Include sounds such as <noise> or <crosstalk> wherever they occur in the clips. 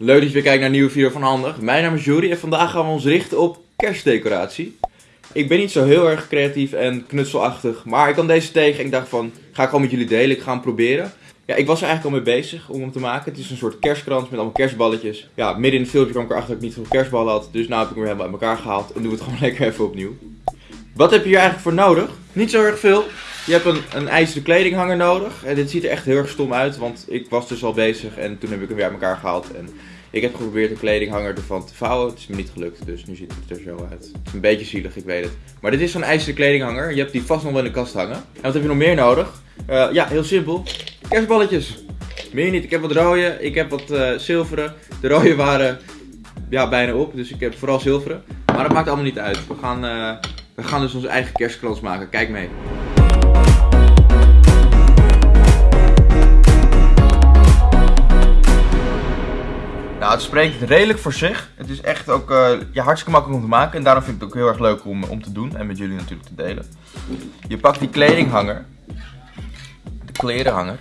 Leuk dat je weer kijkt naar een nieuwe video van Handig. Mijn naam is Juri en vandaag gaan we ons richten op kerstdecoratie. Ik ben niet zo heel erg creatief en knutselachtig, maar ik kwam deze tegen en ik dacht van, ga ik gewoon met jullie delen, ik ga hem proberen. Ja, ik was er eigenlijk al mee bezig om hem te maken. Het is een soort kerstkrans met allemaal kerstballetjes. Ja, midden in het filmpje kwam ik erachter dat ik niet veel kerstballen had, dus nu heb ik hem helemaal uit elkaar gehaald en doen we het gewoon <laughs> lekker even opnieuw. Wat heb je hier eigenlijk voor nodig? Niet zo erg veel. Je hebt een, een ijzeren kledinghanger nodig. En dit ziet er echt heel erg stom uit, want ik was dus al bezig en toen heb ik hem weer uit elkaar gehaald. En ik heb geprobeerd een kledinghanger ervan te vouwen. Het is me niet gelukt, dus nu ziet het er zo uit. Het is een beetje zielig, ik weet het. Maar dit is zo'n ijzeren kledinghanger. Je hebt die vast nog wel in de kast hangen. En wat heb je nog meer nodig? Uh, ja, heel simpel. Kerstballetjes. Meer niet. Ik heb wat rode, ik heb wat uh, zilveren. De rode <laughs> waren ja, bijna op, dus ik heb vooral zilveren. Maar dat maakt allemaal niet uit. We gaan, uh, we gaan dus onze eigen kerstkrans maken. Kijk mee. Het spreekt redelijk voor zich. Het is echt ook uh, hartstikke makkelijk om te maken. En daarom vind ik het ook heel erg leuk om, om te doen. En met jullie natuurlijk te delen. Je pakt die kledinghanger. De klerenhanger.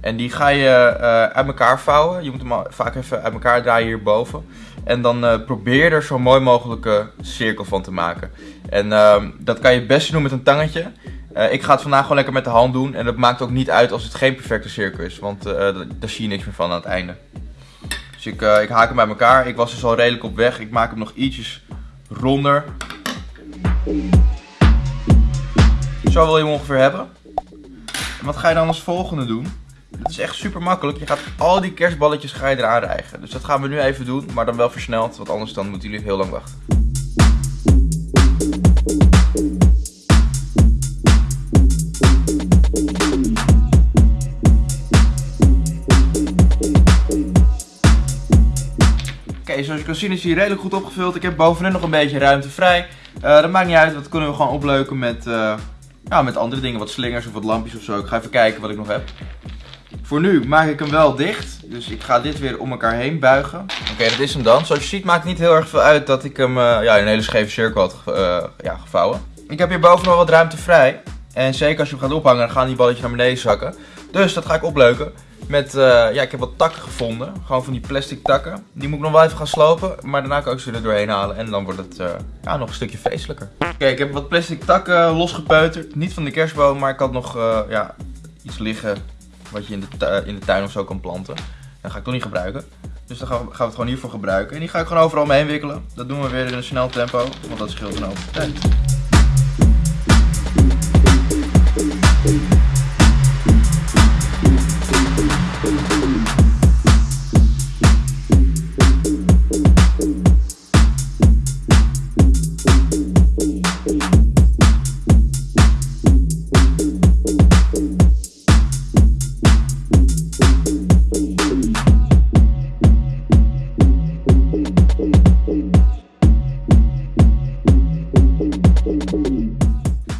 En die ga je uh, uit elkaar vouwen. Je moet hem vaak even uit elkaar draaien hierboven. En dan uh, probeer er zo mooi mogelijke cirkel van te maken. En ehm, dat kan je best doen met een tangetje. ik ga het vandaag gewoon lekker met de hand doen. En dat maakt ook niet uit als het geen perfecte cirkel is. Want daar zie je niks meer van aan het einde. Dus ik, uh, ik haak hem bij elkaar. Ik was dus al redelijk op weg. Ik maak hem nog ietsjes ronder. Zo wil je hem ongeveer hebben. En wat ga je dan als volgende doen? Het is echt super makkelijk. Je gaat al die kerstballetjes ga je eraan rijgen. Dus dat gaan we nu even doen, maar dan wel versneld. Want anders dan moeten jullie heel lang wachten. Zoals je kan zien is hij redelijk goed opgevuld. Ik heb bovenin nog een beetje ruimte vrij. Uh, dat maakt niet uit, dat kunnen we gewoon opleuken met, uh, ja, met andere dingen. Wat slingers of wat lampjes of zo. Ik ga even kijken wat ik nog heb. Voor nu maak ik hem wel dicht. Dus ik ga dit weer om elkaar heen buigen. Oké, dat is hem dan. Zoals je ziet maakt het niet heel erg veel uit dat ik hem uh, ja, in een hele scheve cirkel had ja, gevouwen. Ik heb hier boven nog wat ruimte vrij. En zeker als je hem gaat ophangen, dan gaan die balletjes naar beneden zakken. Dus dat ga ik opleuken. Met, uh, ja, ik heb wat takken gevonden. Gewoon van die plastic takken. Die moet ik nog wel even gaan slopen. Maar daarna kan ik ze er doorheen halen. En dan wordt het uh, ja, nog een stukje feestelijker. Oké, ik heb wat plastic takken losgepeuterd. Niet van de kerstboom, maar ik had nog uh, ja, iets liggen wat je in de, in de tuin of zo kan planten. Dat ga ik toch niet gebruiken. Dus dan gaan we, gaan we het gewoon hiervoor gebruiken. En die ga ik gewoon overal mee wikkelen. Dat doen we weer in een snel tempo. Want dat scheelt een hoop tijd. Thank you.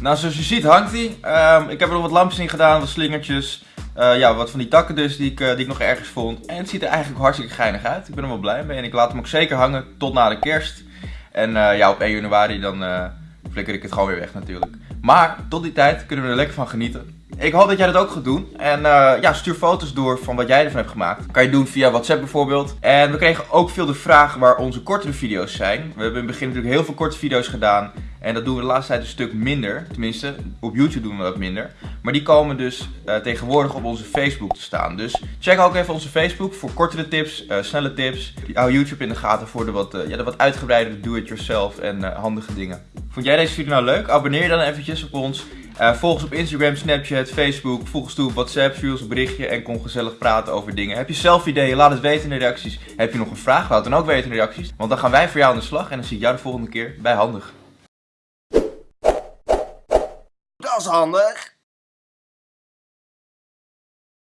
Nou, zoals je ziet hangt hij. Um, ik heb er nog wat lampjes in gedaan, wat slingertjes. Uh, ja, wat van die takken dus, die ik, uh, die ik nog ergens vond. En het ziet er eigenlijk hartstikke geinig uit. Ik ben er wel blij mee. En ik laat hem ook zeker hangen tot na de kerst. En uh, ja, op 1 januari dan flikker ik het gewoon weer weg natuurlijk. Maar tot die tijd kunnen we er lekker van genieten. Ik hoop dat jij dat ook gaat doen. En ja, stuur foto's door van wat jij ervan hebt gemaakt. Kan je doen via WhatsApp bijvoorbeeld. En we kregen ook veel de vraag waar onze kortere video's zijn. We hebben in het begin natuurlijk heel veel korte video's gedaan. En dat doen we de laatste tijd een stuk minder. Tenminste, op YouTube doen we dat minder. Maar die komen dus uh, tegenwoordig op onze Facebook te staan. Dus check ook even onze Facebook voor kortere tips, uh, snelle tips. Hou YouTube in de gaten voor de wat, uh, ja, de wat uitgebreidere do-it-yourself en handige dingen. Vond jij deze video nou leuk? Abonneer je dan eventjes op ons. Volg ons op Instagram, Snapchat, Facebook. Volg ons toe op WhatsApp, stuur ons een berichtje en kom gezellig praten over dingen. Heb je zelf ideeën? Laat het weten in de reacties. Heb je nog een vraag? Laat het dan ook weten in de reacties. Want dan gaan wij voor jou aan de slag en dan zie ik jou de volgende keer bij Handig. Is handig.